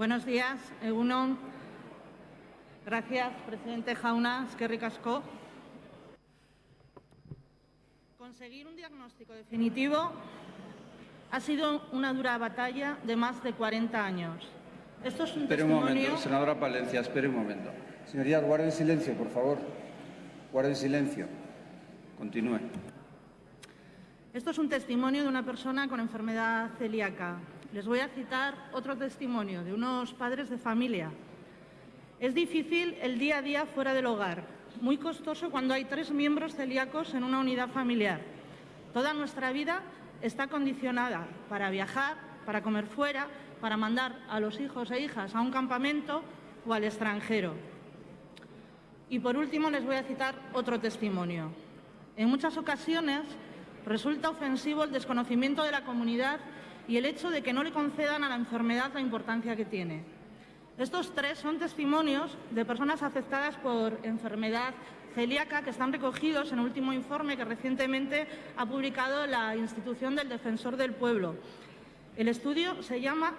Buenos días, Egunon. Gracias, presidente Jauna, es que ricasco. Conseguir un diagnóstico definitivo ha sido una dura batalla de más de 40 años. Esto es un espere un momento, senadora Palencia, espere un momento. Señorías, guarden silencio, por favor. Guarden silencio. Continúe. Esto es un testimonio de una persona con enfermedad celíaca. Les voy a citar otro testimonio de unos padres de familia. Es difícil el día a día fuera del hogar, muy costoso cuando hay tres miembros celíacos en una unidad familiar. Toda nuestra vida está condicionada para viajar, para comer fuera, para mandar a los hijos e hijas a un campamento o al extranjero. Y por último les voy a citar otro testimonio. En muchas ocasiones resulta ofensivo el desconocimiento de la comunidad y el hecho de que no le concedan a la enfermedad la importancia que tiene. Estos tres son testimonios de personas afectadas por enfermedad celíaca que están recogidos en el último informe que recientemente ha publicado la institución del Defensor del Pueblo. El estudio se llama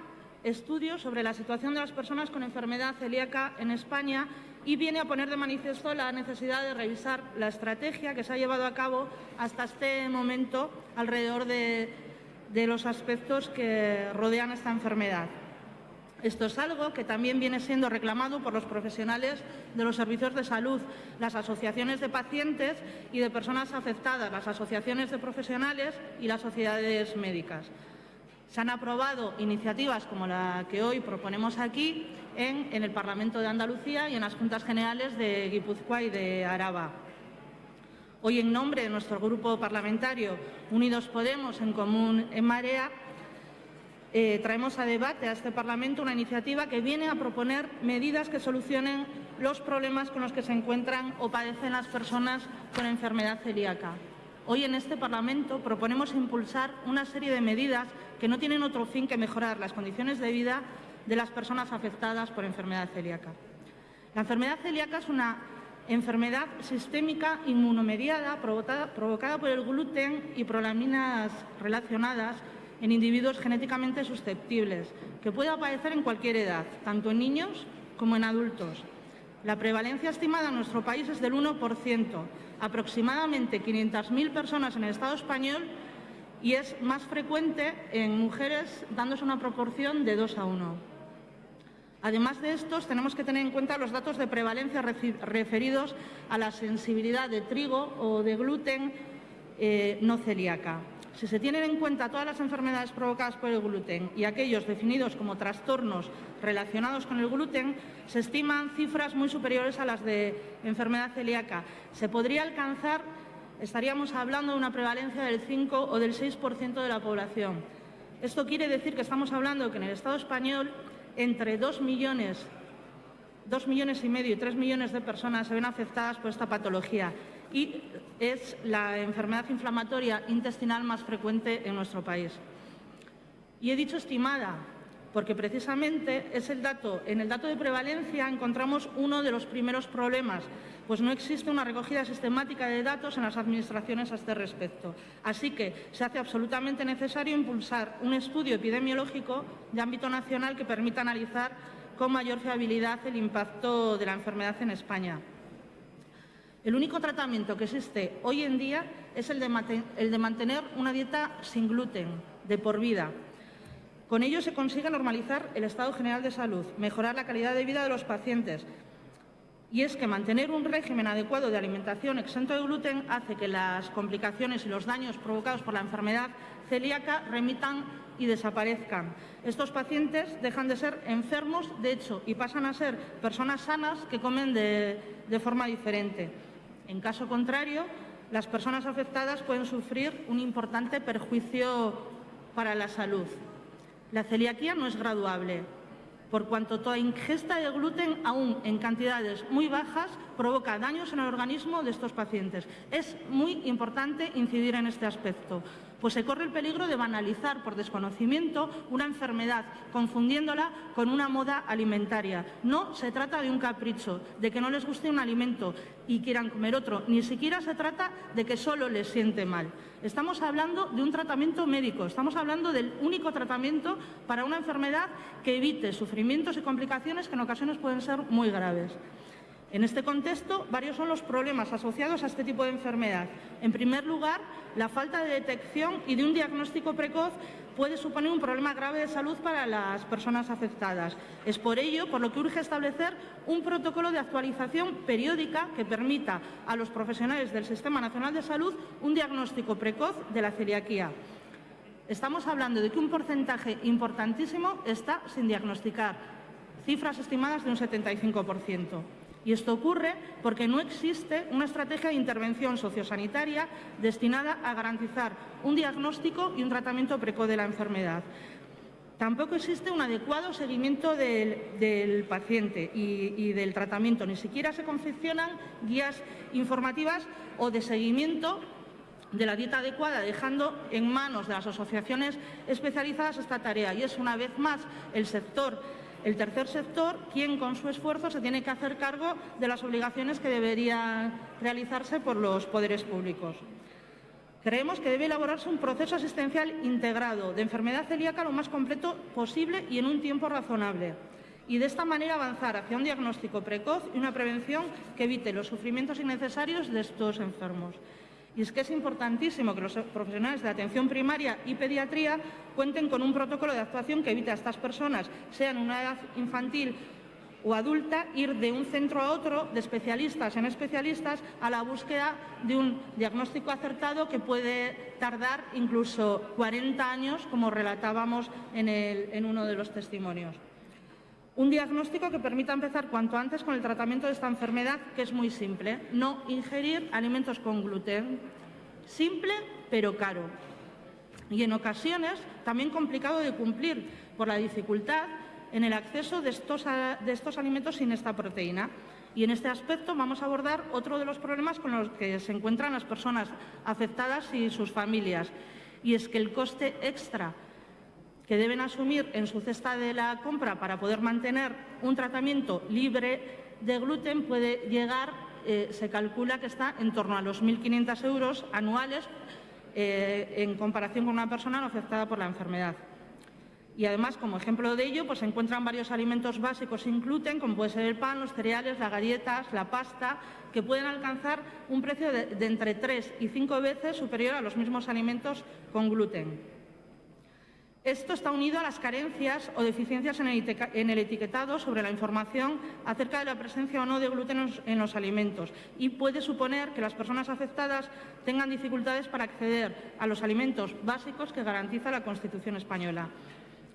Estudio sobre la situación de las personas con enfermedad celíaca en España y viene a poner de manifiesto la necesidad de revisar la estrategia que se ha llevado a cabo hasta este momento alrededor de, de los aspectos que rodean esta enfermedad. Esto es algo que también viene siendo reclamado por los profesionales de los servicios de salud, las asociaciones de pacientes y de personas afectadas, las asociaciones de profesionales y las sociedades médicas. Se han aprobado iniciativas como la que hoy proponemos aquí en, el Parlamento de Andalucía y en las Juntas Generales de Guipúzcoa y de Araba. Hoy, en nombre de nuestro grupo parlamentario Unidos Podemos en Común en Marea, eh, traemos a debate a este Parlamento una iniciativa que viene a proponer medidas que solucionen los problemas con los que se encuentran o padecen las personas con enfermedad celíaca. Hoy en este Parlamento proponemos impulsar una serie de medidas que no tienen otro fin que mejorar las condiciones de vida de las personas afectadas por enfermedad celíaca. La enfermedad celíaca es una enfermedad sistémica inmunomediada provocada, por el gluten y prolaminas relacionadas en individuos genéticamente susceptibles, que puede aparecer en cualquier edad, tanto en niños como en adultos. La prevalencia estimada en nuestro país es del 1%, aproximadamente 500.000 personas en el Estado español y es más frecuente en mujeres dándose una proporción de 2 a 1. Además de estos, tenemos que tener en cuenta los datos de prevalencia referidos a la sensibilidad de trigo o de gluten eh, no celíaca. Si se tienen en cuenta todas las enfermedades provocadas por el gluten y aquellos definidos como trastornos relacionados con el gluten, se estiman cifras muy superiores a las de enfermedad celíaca. Se podría alcanzar, estaríamos hablando de una prevalencia del 5 o del 6% de la población. Esto quiere decir que estamos hablando que en el Estado español entre 2 millones, 2 millones y medio y 3 millones de personas se ven afectadas por esta patología y es la enfermedad inflamatoria intestinal más frecuente en nuestro país. Y he dicho estimada, porque precisamente es el dato, en el dato de prevalencia encontramos uno de los primeros problemas, pues no existe una recogida sistemática de datos en las administraciones a este respecto. Así que se hace absolutamente necesario impulsar un estudio epidemiológico de ámbito nacional que permita analizar con mayor fiabilidad el impacto de la enfermedad en España. El único tratamiento que existe hoy en día es el de, mantener una dieta sin gluten, de por vida. Con ello se consigue normalizar el estado general de salud, mejorar la calidad de vida de los pacientes. Y es que mantener un régimen adecuado de alimentación exento de gluten hace que las complicaciones y los daños provocados por la enfermedad celíaca remitan y desaparezcan. Estos pacientes dejan de ser enfermos, de hecho, y pasan a ser personas sanas que comen de forma diferente. En caso contrario, las personas afectadas pueden sufrir un importante perjuicio para la salud. La celiaquía no es graduable, por cuanto toda ingesta de gluten, aún en cantidades muy bajas, provoca daños en el organismo de estos pacientes. Es muy importante incidir en este aspecto pues se corre el peligro de banalizar por desconocimiento una enfermedad, confundiéndola con una moda alimentaria. No se trata de un capricho, de que no les guste un alimento y quieran comer otro, ni siquiera se trata de que solo les siente mal. Estamos hablando de un tratamiento médico, estamos hablando del único tratamiento para una enfermedad que evite sufrimientos y complicaciones que en ocasiones pueden ser muy graves. En este contexto, varios son los problemas asociados a este tipo de enfermedad. En primer lugar, la falta de detección y de un diagnóstico precoz puede suponer un problema grave de salud para las personas afectadas. Es por ello por lo que urge establecer un protocolo de actualización periódica que permita a los profesionales del Sistema Nacional de Salud un diagnóstico precoz de la celiaquía. Estamos hablando de que un porcentaje importantísimo está sin diagnosticar, cifras estimadas de un 75%. Y esto ocurre porque no existe una estrategia de intervención sociosanitaria destinada a garantizar un diagnóstico y un tratamiento precoz de la enfermedad. Tampoco existe un adecuado seguimiento del, paciente y, y, del tratamiento. Ni siquiera se confeccionan guías informativas o de seguimiento de la dieta adecuada, dejando en manos de las asociaciones especializadas esta tarea. Y es una vez más el sector el tercer sector, quien con su esfuerzo se tiene que hacer cargo de las obligaciones que deberían realizarse por los poderes públicos. Creemos que debe elaborarse un proceso asistencial integrado de enfermedad celíaca lo más completo posible y en un tiempo razonable y de esta manera avanzar hacia un diagnóstico precoz y una prevención que evite los sufrimientos innecesarios de estos enfermos. Y es que es importantísimo que los profesionales de atención primaria y pediatría cuenten con un protocolo de actuación que evite a estas personas, sean una edad infantil o adulta, ir de un centro a otro, de especialistas en especialistas, a la búsqueda de un diagnóstico acertado que puede tardar incluso 40 años, como relatábamos en, en uno de los testimonios. Un diagnóstico que permita empezar cuanto antes con el tratamiento de esta enfermedad, que es muy simple. No ingerir alimentos con gluten. Simple, pero caro. Y en ocasiones también complicado de cumplir por la dificultad en el acceso de estos, de estos alimentos sin esta proteína. Y en este aspecto vamos a abordar otro de los problemas con los que se encuentran las personas afectadas y sus familias. Y es que el coste extra que deben asumir en su cesta de la compra para poder mantener un tratamiento libre de gluten puede llegar, eh, se calcula que está en torno a los 1.500 euros anuales eh, en comparación con una persona no afectada por la enfermedad. Y además, como ejemplo de ello, pues se encuentran varios alimentos básicos sin gluten, como puede ser el pan, los cereales, las galletas, la pasta, que pueden alcanzar un precio de, de entre tres y cinco veces superior a los mismos alimentos con gluten. Esto está unido a las carencias o deficiencias en el etiquetado sobre la información acerca de la presencia o no de gluten en los alimentos y puede suponer que las personas afectadas tengan dificultades para acceder a los alimentos básicos que garantiza la Constitución española.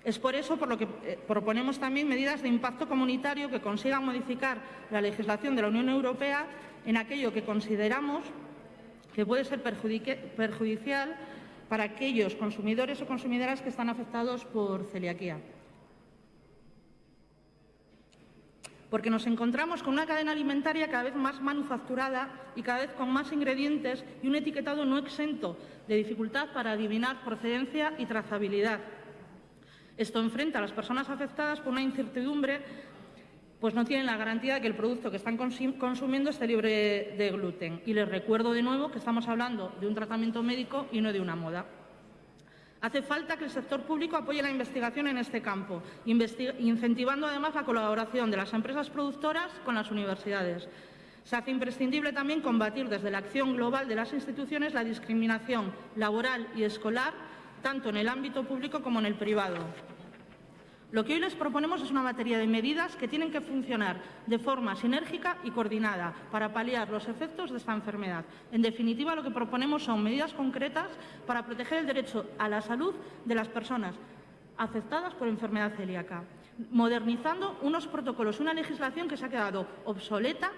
Es por eso por lo que eh, proponemos también medidas de impacto comunitario que consigan modificar la legislación de la Unión Europea en aquello que consideramos que puede ser perjudicial para aquellos consumidores o consumidoras que están afectados por celiaquía. Porque nos encontramos con una cadena alimentaria cada vez más manufacturada y cada vez con más ingredientes y un etiquetado no exento de dificultad para adivinar procedencia y trazabilidad. Esto enfrenta a las personas afectadas con una incertidumbre pues no tienen la garantía de que el producto que están consumiendo esté libre de gluten. Y les recuerdo de nuevo que estamos hablando de un tratamiento médico y no de una moda. Hace falta que el sector público apoye la investigación en este campo, incentivando además la colaboración de las empresas productoras con las universidades. Se hace imprescindible también combatir desde la acción global de las instituciones la discriminación laboral y escolar, tanto en el ámbito público como en el privado. Lo que hoy les proponemos es una batería de medidas que tienen que funcionar de forma sinérgica y coordinada para paliar los efectos de esta enfermedad. En definitiva, lo que proponemos son medidas concretas para proteger el derecho a la salud de las personas afectadas por enfermedad celíaca, modernizando unos protocolos, una legislación que se ha quedado obsoleta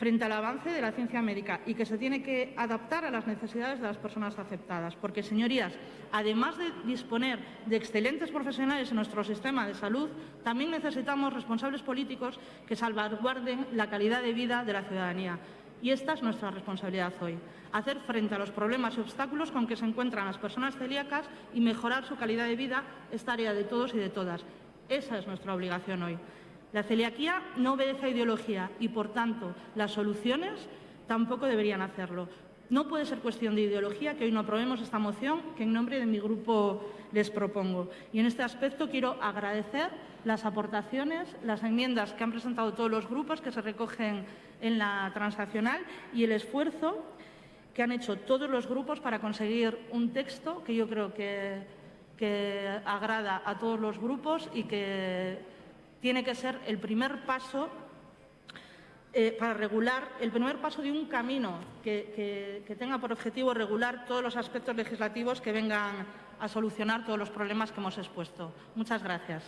frente al avance de la ciencia médica y que se tiene que adaptar a las necesidades de las personas afectadas. Porque, señorías, además de disponer de excelentes profesionales en nuestro sistema de salud, también necesitamos responsables políticos que salvaguarden la calidad de vida de la ciudadanía. Y esta es nuestra responsabilidad hoy, hacer frente a los problemas y obstáculos con que se encuentran las personas celíacas y mejorar su calidad de vida es tarea de todos y de todas. Esa es nuestra obligación hoy. La celiaquía no obedece a ideología y, por tanto, las soluciones tampoco deberían hacerlo. No puede ser cuestión de ideología que hoy no aprobemos esta moción que en nombre de mi grupo les propongo. Y en este aspecto quiero agradecer las aportaciones, las enmiendas que han presentado todos los grupos que se recogen en la transaccional y el esfuerzo que han hecho todos los grupos para conseguir un texto que yo creo que, que agrada a todos los grupos y que tiene que ser el primer paso eh, para regular, el primer paso de un camino que, que tenga por objetivo regular todos los aspectos legislativos que vengan a solucionar todos los problemas que hemos expuesto. Muchas gracias.